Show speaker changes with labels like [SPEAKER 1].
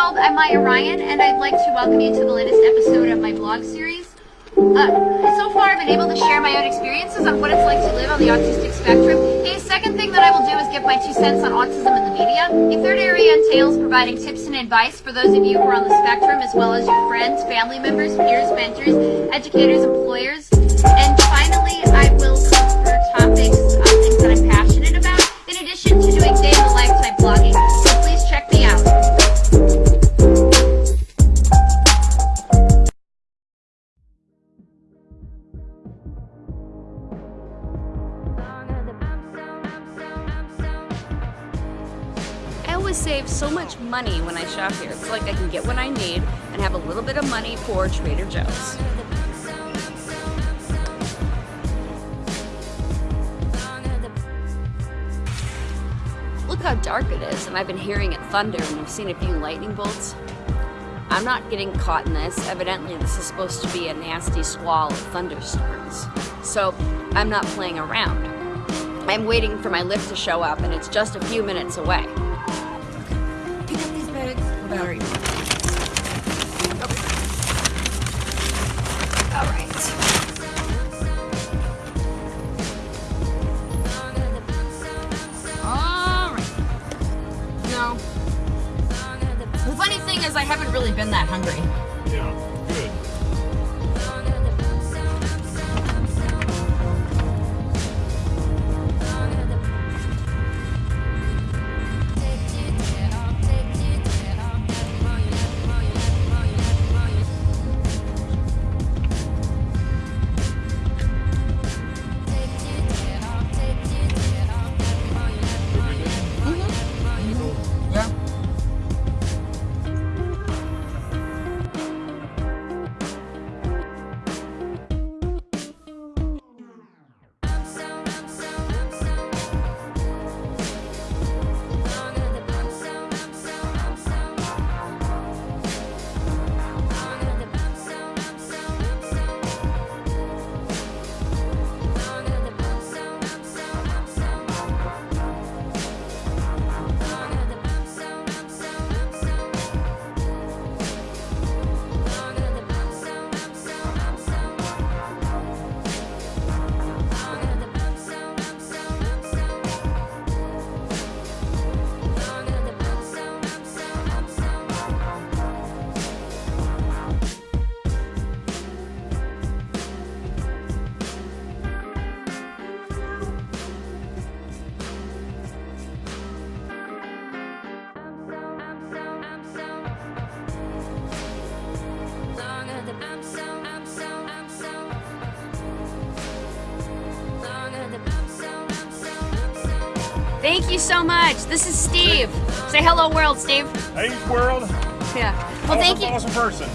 [SPEAKER 1] world, I'm Maya Ryan, and I'd like to welcome you to the latest episode of my blog series. Uh, so far, I've been able to share my own experiences on what it's like to live on the autistic spectrum. A second thing that I will do is give my two cents on autism in the media. A third area entails providing tips and advice for those of you who are on the spectrum, as well as your friends, family members, peers, mentors, educators, employers. And finally, I will
[SPEAKER 2] always save so much money when I shop here. It's like I can get what I need and have a little bit of money for Trader Joe's. Look how dark it is, and I've been hearing it thunder and I've seen a few lightning bolts. I'm not getting caught in this. Evidently, this is supposed to be a nasty squall of thunderstorms. So I'm not playing around. I'm waiting for my lift to show up, and it's just a few minutes away. I haven't really been that hungry.
[SPEAKER 3] Yeah.
[SPEAKER 2] Thank you so much. This is Steve. Say hello, world, Steve.
[SPEAKER 3] Hey, world.
[SPEAKER 2] Yeah. Well, thank you.
[SPEAKER 3] Awesome person.